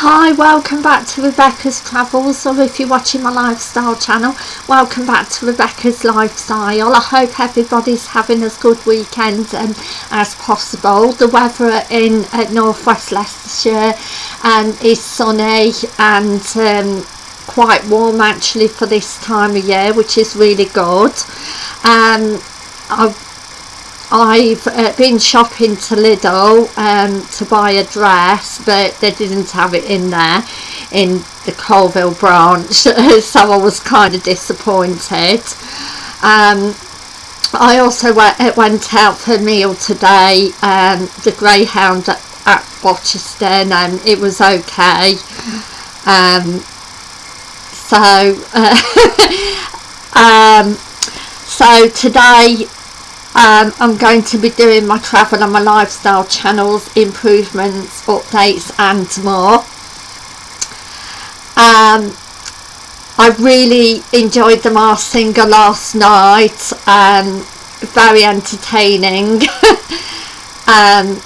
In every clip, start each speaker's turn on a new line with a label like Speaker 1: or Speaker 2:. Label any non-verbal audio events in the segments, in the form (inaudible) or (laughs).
Speaker 1: Hi, welcome back to Rebecca's Travels, or if you're watching my lifestyle channel, welcome back to Rebecca's Lifestyle. I hope everybody's having as good weekend um, as possible. The weather in uh, northwest Leicestershire um, is sunny and um, quite warm actually for this time of year, which is really good. Um, I've I've uh, been shopping to Lidl um, to buy a dress but they didn't have it in there in the Coalville branch (laughs) so I was kind of disappointed. Um, I also went, uh, went out for a meal today um, the Greyhound at, at Rochester and it was okay. Um, so uh, (laughs) um, so today um, I'm going to be doing my travel and my lifestyle channels, improvements, updates and more. Um, I really enjoyed the Masked Singer last night, um, very entertaining. (laughs) Um,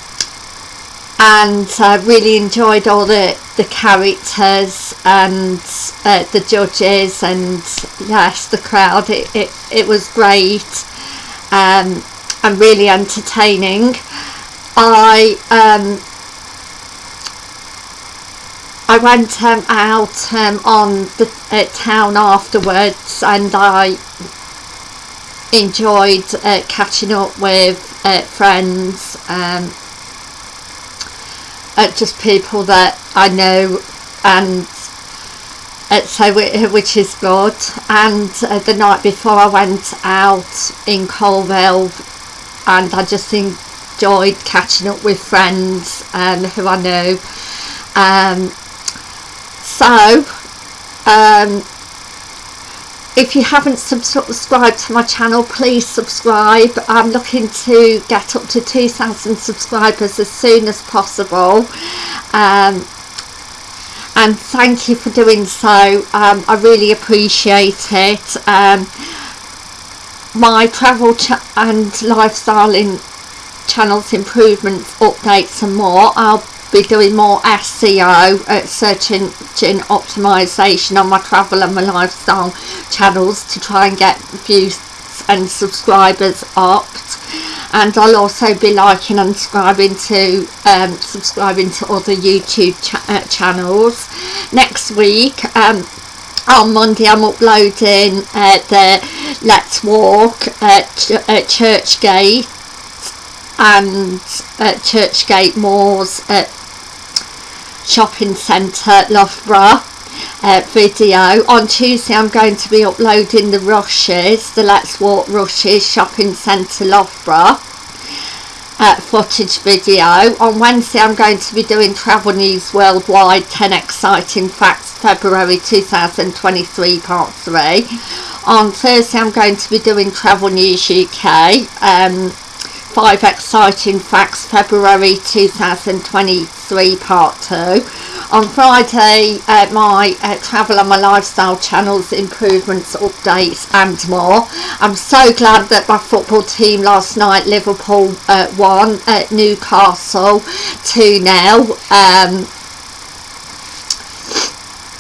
Speaker 1: and I uh, really enjoyed all the, the characters and uh, the judges and yes the crowd, it, it, it was great um, and really entertaining. I um, I went um, out um, on the uh, town afterwards and I enjoyed uh, catching up with uh, friends um, uh, just people that I know and uh, so which is good. And uh, the night before I went out in Coalville and I just enjoyed catching up with friends um, who I know um, so um, if you haven't subscribed to my channel please subscribe. I'm looking to get up to 2,000 subscribers as soon as possible. Um, and thank you for doing so. Um, I really appreciate it. Um, my travel and lifestyle in channels improvements updates and more. I'll be doing more SEO uh, search engine optimization on my travel and my lifestyle channels to try and get views and subscribers up and I'll also be liking and subscribing to um, subscribing to other YouTube uh, channels. Next week um, on Monday I'm uploading uh, the Let's Walk at, Ch at Churchgate and at Churchgate Moors at Shopping Centre Loughborough uh, video. On Tuesday I'm going to be uploading the Rushes, the Let's Walk Rushes Shopping Centre Loughborough uh, footage video. On Wednesday I'm going to be doing Travel News Worldwide 10 Exciting Facts February 2023 Part 3. On Thursday I'm going to be doing Travel News UK um, 5 Exciting Facts February 2023 Part 2 on Friday uh, my uh, travel and my lifestyle channels improvements updates and more. I'm so glad that my football team last night Liverpool uh, won at Newcastle 2 now um,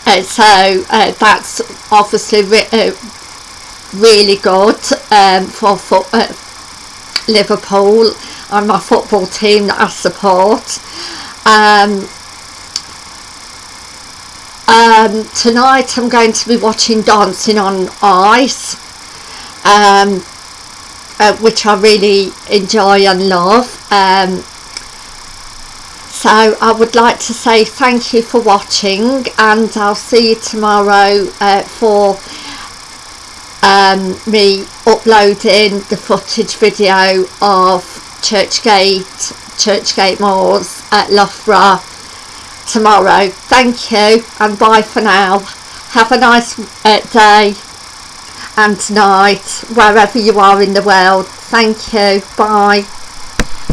Speaker 1: uh, so uh, that's obviously re uh, really good um, for, Liverpool and my football team that I support. Um, um, tonight I'm going to be watching Dancing on Ice um, uh, which I really enjoy and love. Um, so I would like to say thank you for watching and I'll see you tomorrow uh, for um, me uploading the footage video of Churchgate, Churchgate Moors at Loughborough tomorrow. Thank you and bye for now. Have a nice uh, day and night wherever you are in the world. Thank you. Bye.